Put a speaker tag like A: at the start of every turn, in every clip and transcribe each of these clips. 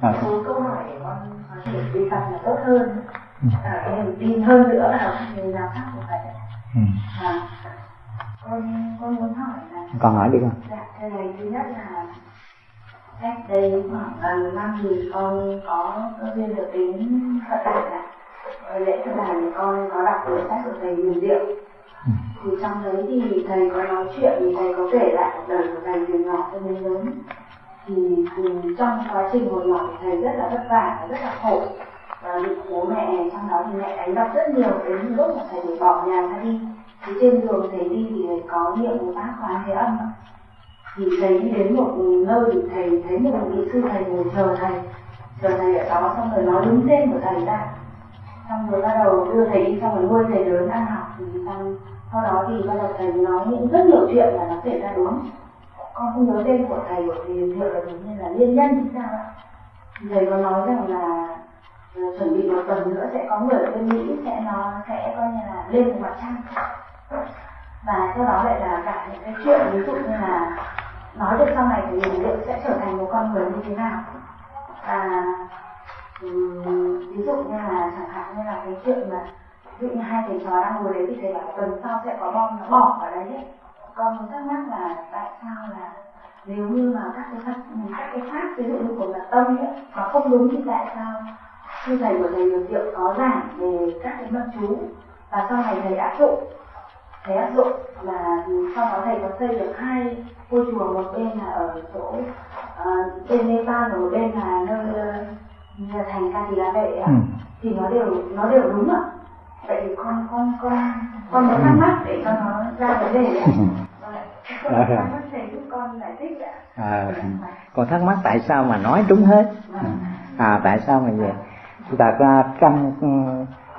A: à.
B: câu hỏi để con có thể đi tập là tốt hơn ừ. à, niềm tin hơn nữa là người nào khác của vậy ừ. à, con con muốn hỏi là
A: con hỏi đi con
B: dạ thưa thầy thứ nhất là cách đây khoảng gần năm thì con có cơ duyên được đến phật đản này lễ phật đản thì con có đọc cuốn sách của thầy huyền diệu ừ. thì trong đấy thì thầy có nói chuyện thì thầy có kể lại cuộc đời của thầy từ nhỏ cho đến lớn thì, thì trong quá trình hồi nhỏ thì thầy rất là vất vả và rất là khổ. Và bị bố mẹ trong đó thì mẹ đánh đập rất nhiều đến lúc mà thầy phải bỏ nhà ra đi. Thì trên đường thầy đi thì thầy có niệm một bác khóa thế âm thì thầy đi đến một nơi thì thầy thấy một vị sư thầy ngồi chờ thầy. Chờ thầy ở đó xong rồi nói đúng tên của thầy ra. Xong rồi bắt đầu đưa thầy đi xong rồi nuôi thầy lớn ăn học. Thì xong sau đó thì bắt đầu thầy nói những rất nhiều chuyện là nó kể ra đúng con không nhớ tên của thầy của thầy hiệu là giống như là liên nhân thì sao ạ? Thầy có nói rằng là ờ, chuẩn bị một tuần nữa sẽ có người ở bên mỹ, sẽ nó, sẽ coi như là lên một mặt trăng. Và sau đó lại là cả những cái chuyện ví dụ như là nói được sau này thì mình liệu sẽ trở thành một con người như thế nào. Và ví dụ như là chẳng hạn như là cái chuyện mà ví dụ như hai thầy trò đang ngồi đấy thì thầy bảo tuần sau sẽ có bom, nó bỏ vào đấy ấy con thắc mắc là tại sao là nếu như mà các cái pháp các cái pháp ví dụ như của mật tông ấy mà không đúng thì tại sao sư thầy của thầy Diệu có giảng về các cái mật chú và sau này thầy áp dụng? Thầy áp dụng là sau đó thầy có xây được hai ngôi chùa một bên là ở chỗ uh, bên Nepal và một bên là nơi uh, thành Ca Tỳ La Vệ ừ. thì nó đều nó đều đúng ạ. Vậy thì con con con con muốn thắc mắc để cho nó ra vấn đề ạ
A: Dạ. À, con thắc mắc tại sao mà nói đúng hết? Vâng. à tại sao mà vậy? Thật ra trong ừ,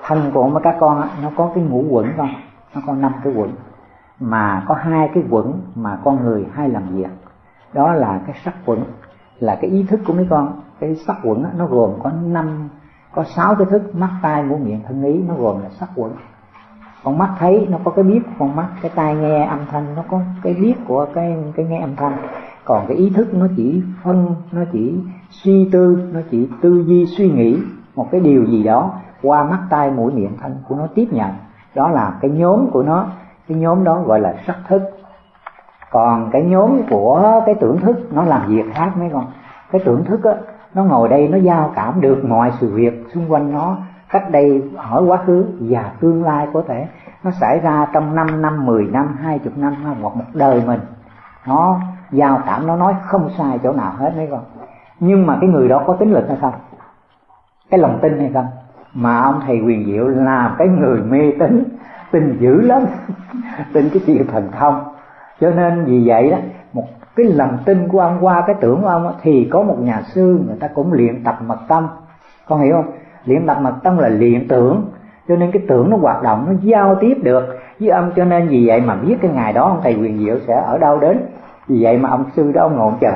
A: thân của mấy các con nó có cái ngũ quẩn con nó có năm cái quẩn. Mà có hai cái quẩn mà con người hay làm việc. Đó là cái sắc quẩn là cái ý thức của mấy con. Cái sắc quẩn nó gồm có năm có sáu cái thức mắt tai mũi miệng thân ý nó gồm là sắc quẩn con mắt thấy nó có cái biết của con mắt, cái tai nghe âm thanh, nó có cái biết của cái cái nghe âm thanh. Còn cái ý thức nó chỉ phân, nó chỉ suy tư, nó chỉ tư duy suy nghĩ một cái điều gì đó qua mắt tai mũi miệng thân của nó tiếp nhận. Đó là cái nhóm của nó, cái nhóm đó gọi là sắc thức. Còn cái nhóm của cái tưởng thức, nó làm việc khác mấy con. Cái tưởng thức á, nó ngồi đây, nó giao cảm được mọi sự việc xung quanh nó cách đây hỏi quá khứ và tương lai có thể nó xảy ra trong 5 năm, 10 năm, 20 năm hoặc một đời mình. Nó giao cảm nó nói không sai chỗ nào hết mấy con nhưng mà cái người đó có tính lực hay không? Cái lòng tin hay không? Mà ông thầy quyền diệu là cái người mê tín tin dữ lắm tin cái chuyện thần thông. Cho nên vì vậy đó một cái lòng tin của ông qua cái tưởng của ông thì có một nhà sư người ta cũng luyện tập mật tâm. Con hiểu không? Luyện tập mật tâm là luyện tưởng, cho nên cái tưởng nó hoạt động, nó giao tiếp được với ông cho nên vì vậy mà biết cái ngày đó ông thầy quyền diệu sẽ ở đâu đến. Vì vậy mà ông sư đó ông ngộ chờ.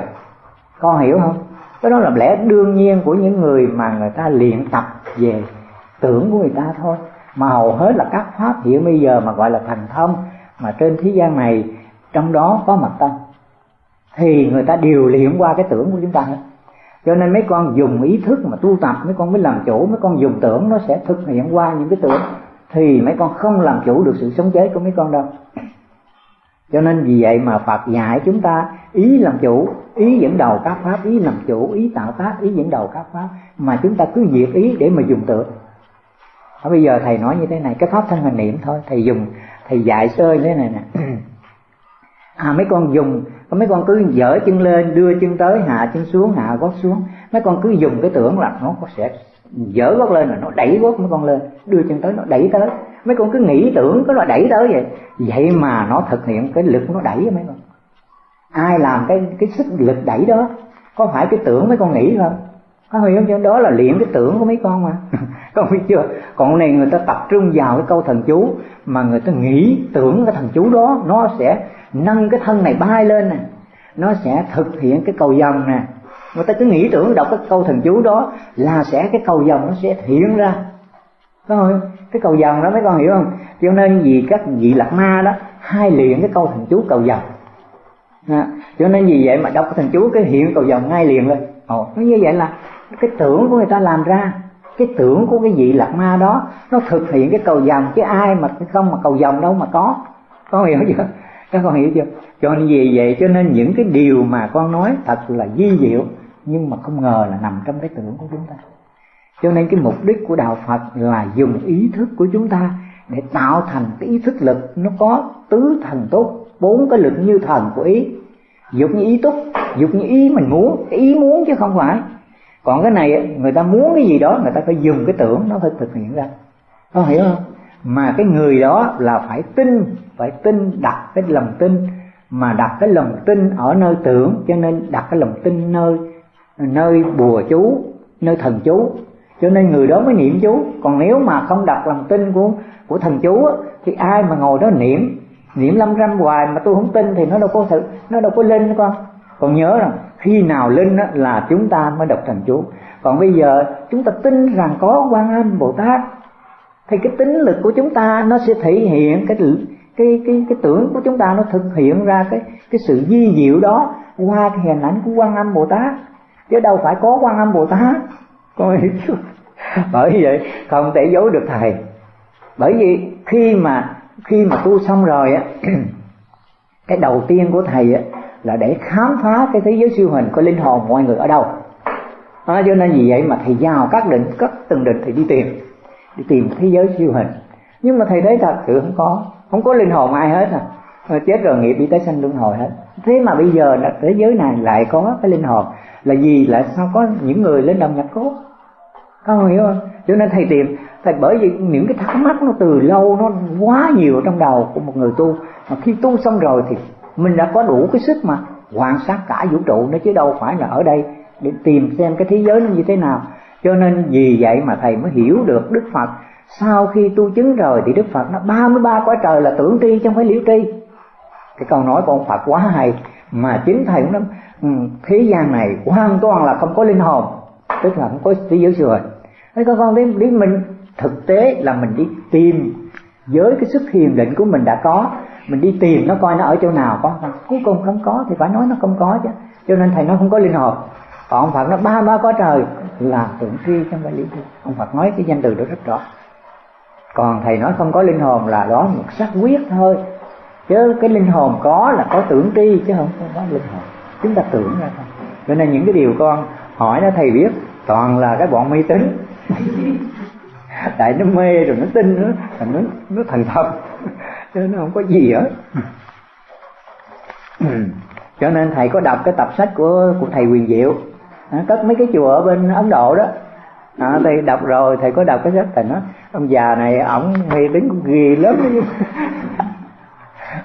A: Con hiểu không? Cái đó là lẽ đương nhiên của những người mà người ta luyện tập về tưởng của người ta thôi. Mà hầu hết là các pháp hiện bây giờ mà gọi là thành thông, mà trên thế gian này, trong đó có mật tâm. Thì người ta đều luyện qua cái tưởng của chúng ta hết cho nên mấy con dùng ý thức mà tu tập, mấy con mới làm chủ, mấy con dùng tưởng nó sẽ thực hiện qua những cái tưởng. Thì mấy con không làm chủ được sự sống chết của mấy con đâu. Cho nên vì vậy mà Phật dạy chúng ta ý làm chủ, ý dẫn đầu các pháp, ý làm chủ, ý tạo tác, ý dẫn đầu các pháp. Mà chúng ta cứ diệt ý để mà dùng tưởng. Ở bây giờ thầy nói như thế này, cái pháp thân hình niệm thôi, thầy dùng, thầy dạy sơ thế này nè. à mấy con dùng, mấy con cứ dở chân lên, đưa chân tới, hạ chân xuống, hạ gót xuống. Mấy con cứ dùng cái tưởng là nó sẽ dở gót lên là nó đẩy gót mấy con lên, đưa chân tới, nó đẩy tới. Mấy con cứ nghĩ tưởng cái là đẩy tới vậy. Vậy mà nó thực hiện cái lực nó đẩy mấy con. Ai làm cái cái sức lực đẩy đó? Có phải cái tưởng mấy con nghĩ không? Có hiểu không? Đó là luyện cái tưởng của mấy con mà. Con biết chưa? Còn này người ta tập trung vào cái câu thần chú, mà người ta nghĩ tưởng cái thần chú đó, nó sẽ nâng cái thân này bay lên nè. Nó sẽ thực hiện cái cầu dòng nè. Người ta cứ nghĩ tưởng đọc cái câu thần chú đó là sẽ cái cầu dòng nó sẽ hiện ra. Có không? Cái cầu dòng đó mấy con hiểu không? Cho nên vì các vị lạc ma đó hai liền cái câu thần chú cầu dòng à, cho nên vì vậy mà đọc cái thần chú cái hiện cầu dòng ngay liền lên. Ồ nó như vậy là cái tưởng của người ta làm ra. Cái tưởng của cái vị lạc ma đó nó thực hiện cái cầu dòng chứ ai mà không mà cầu dòng đâu mà có. Con hiểu chưa? Các con hiểu chưa? Cho nên vì vậy cho nên những cái điều mà con nói thật là di diệu, nhưng mà không ngờ là nằm trong cái tưởng của chúng ta. Cho nên cái mục đích của đạo phật là dùng ý thức của chúng ta để tạo thành cái ý thức lực nó có tứ thần tốt bốn cái lực như thần của ý. Dục như ý túc, dục như ý mình muốn, cái ý muốn chứ không phải. Còn cái này người ta muốn cái gì đó, người ta phải dùng cái tưởng nó phải thực hiện ra. Có hiểu không? Mà cái người đó là phải tin phải tin, đặt cái lòng tin. Mà đặt cái lòng tin ở nơi tưởng, cho nên đặt cái lòng tin nơi nơi bùa chú, nơi thần chú. Cho nên người đó mới niệm chú. Còn nếu mà không đặt lòng tin của của thần chú thì ai mà ngồi đó niệm? Niệm lâm râm hoài mà tôi không tin thì nó đâu có sự, nó đâu có linh con. Còn nhớ rằng khi nào linh là chúng ta mới đọc thần chú. Còn bây giờ chúng ta tin rằng có quan âm bồ tát thì cái tính lực của chúng ta nó sẽ thể hiện cái cái cái cái tưởng của chúng ta nó thực hiện ra cái cái sự di diệu đó qua cái hình ảnh của quan âm bồ tát. Chứ đâu phải có quan âm bồ tát. Coi bởi vậy không thể giấu được thầy. Bởi vì khi mà khi mà tu xong rồi á cái đầu tiên của thầy á là để khám phá cái thế giới siêu hình của linh hồn mọi người ở đâu. À, cho nên vì vậy mà thầy vào các định các từng định thì đi tìm đi tìm thế giới siêu hình. Nhưng mà thầy thấy thật sự không có. Không có linh hồn ai hết à. Chết rồi, nghiệp đi tới sanh luân hồi hết. Thế mà bây giờ là thế giới này lại có cái linh hồn. Là gì? Lại sao có những người lên đồng nhập cốt? Không hiểu không? Cho nên thầy tìm, thầy bởi vì những cái thắc mắc nó từ lâu, nó quá nhiều trong đầu của một người tu. Mà khi tu xong rồi thì mình đã có đủ cái sức mà quan sát cả vũ trụ nó chứ đâu phải là ở đây để tìm xem cái thế giới nó như thế nào cho nên vì vậy mà thầy mới hiểu được đức phật. Sau khi tu chứng rồi thì đức phật nó 33 quả trời là tưởng tri chứ không phải liễu tri. Cái câu nói của ông phật quá hay. Mà chính thầy cũng nói ừ, thế gian này hoàn toàn là không có linh hồn. Tức là không có thế giới siêu hình thế con con đến, đến mình thực tế là mình đi tìm. Với cái sức hiền định của mình đã có mình đi tìm nó coi nó ở chỗ nào có. Cuối cùng không có thì phải nói nó không có chứ. Cho nên thầy nó không có linh hồn. Còn ông phật nó ba ba có trời là tưởng tri trong phải lý thuyết. ông phật nói cái danh từ đó rất rõ. Còn thầy nói không có linh hồn là đó một xác quyết thôi. Chứ cái linh hồn có là có tưởng tri, chứ không có linh hồn. Chúng ta tưởng ra thôi. Cho nên những cái điều con hỏi đó thầy biết, toàn là cái bọn mê tín. Tại nó mê rồi nó tin nữa nó nó thành thật. Nên nó không có gì hết. Cho nên thầy có đọc cái tập sách của của thầy quyền diệu à, cất mấy cái chùa ở bên ấn độ đó. À, thầy đọc rồi thầy có đọc cái sách thầy nói ông già này ổng mê tín cũng ghê lắm.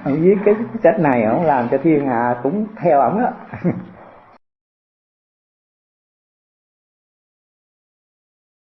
A: Ông viết cái sách này ổng làm cho thiên hạ cũng theo ổng á